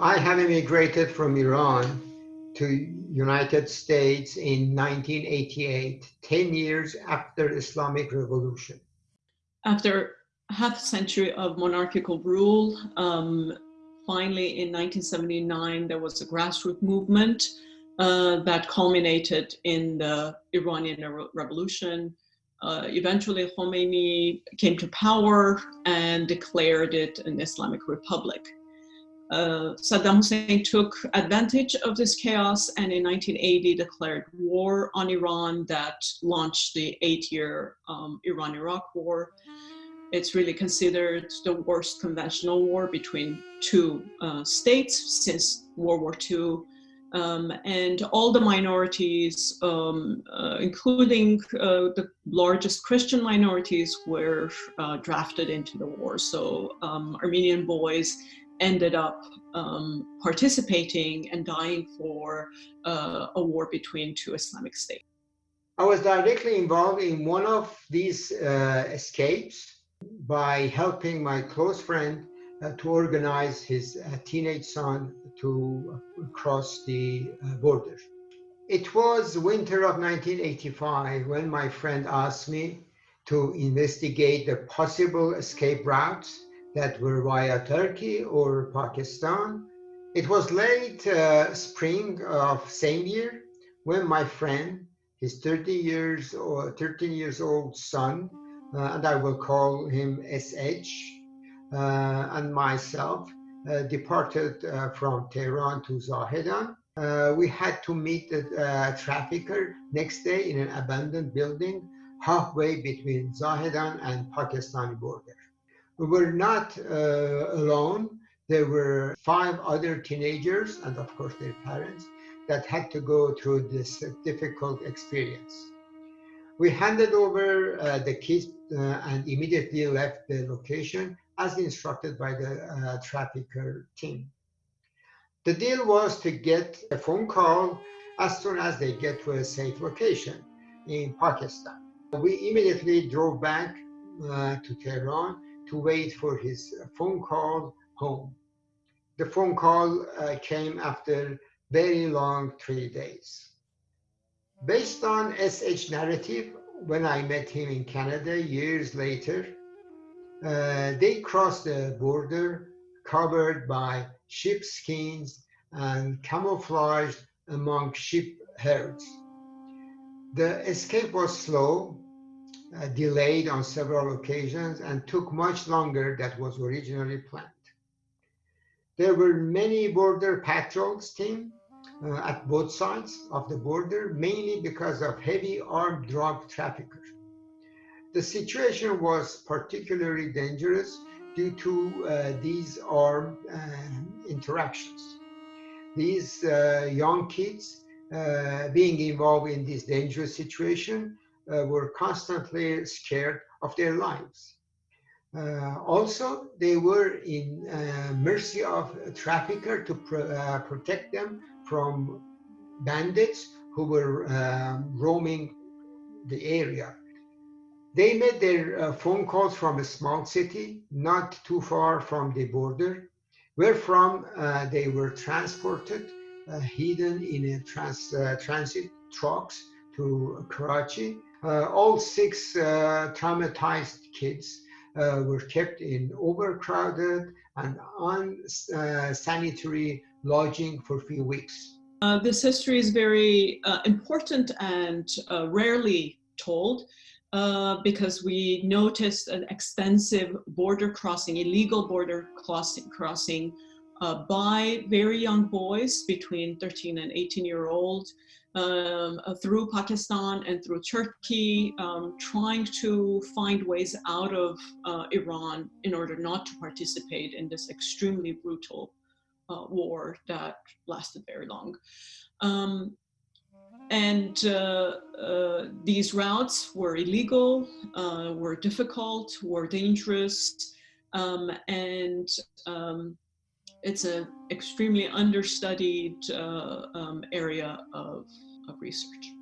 I have immigrated from Iran to United States in 1988, 10 years after Islamic Revolution. After half a century of monarchical rule, um, finally in 1979 there was a grassroots movement uh, that culminated in the Iranian Revolution. Uh, eventually Khomeini came to power and declared it an Islamic Republic uh, Saddam Hussein took advantage of this chaos and in 1980 declared war on Iran that launched the eight-year um, Iran-Iraq war. It's really considered the worst conventional war between two uh, states since World War II. Um, and all the minorities, um, uh, including uh, the largest Christian minorities, were uh, drafted into the war. So um, Armenian boys ended up um, participating and dying for uh, a war between two Islamic states. I was directly involved in one of these uh, escapes by helping my close friend uh, to organize his uh, teenage son to cross the uh, border. It was winter of 1985 when my friend asked me to investigate the possible escape routes that were via Turkey or Pakistan. It was late uh, spring of same year when my friend, his 30 years or 13 years old son, uh, and I will call him SH, uh, and myself uh, departed uh, from Tehran to Zahedan. Uh, we had to meet the trafficker next day in an abandoned building halfway between Zahedan and Pakistani border. We were not uh, alone. There were five other teenagers and of course their parents that had to go through this difficult experience. We handed over uh, the kids uh, and immediately left the location as instructed by the uh, trafficker team. The deal was to get a phone call as soon as they get to a safe location in Pakistan. We immediately drove back uh, to Tehran to wait for his phone call home. The phone call uh, came after very long three days. Based on SH narrative, when I met him in Canada years later, uh, they crossed the border covered by sheepskins and camouflaged among sheep herds. The escape was slow uh, delayed on several occasions and took much longer than was originally planned. There were many border patrols team uh, at both sides of the border, mainly because of heavy armed drug traffickers. The situation was particularly dangerous due to uh, these armed uh, interactions. These uh, young kids being involved in this dangerous situation were constantly scared of their lives. Uh, also, they were in uh, mercy of a trafficker to pr uh, protect them from bandits who were um, roaming the area. They made their uh, phone calls from a small city, not too far from the border, where from uh, they were transported, hidden in a trans transit trucks to Karachi, uh, all six uh, traumatized kids uh, were kept in overcrowded and unsanitary lodging for a few weeks. Uh, this history is very uh, important and uh, rarely told because we noticed an extensive border crossing, illegal border crossing, crossing by very young boys between 13 and 18 year old um, uh, through Pakistan and through Turkey, um, trying to find ways out of uh, Iran in order not to participate in this extremely brutal uh, war that lasted very long. Um, and uh, uh, these routes were illegal, uh, were difficult, were dangerous, um, and um, it's an extremely understudied uh, um, area of, of research.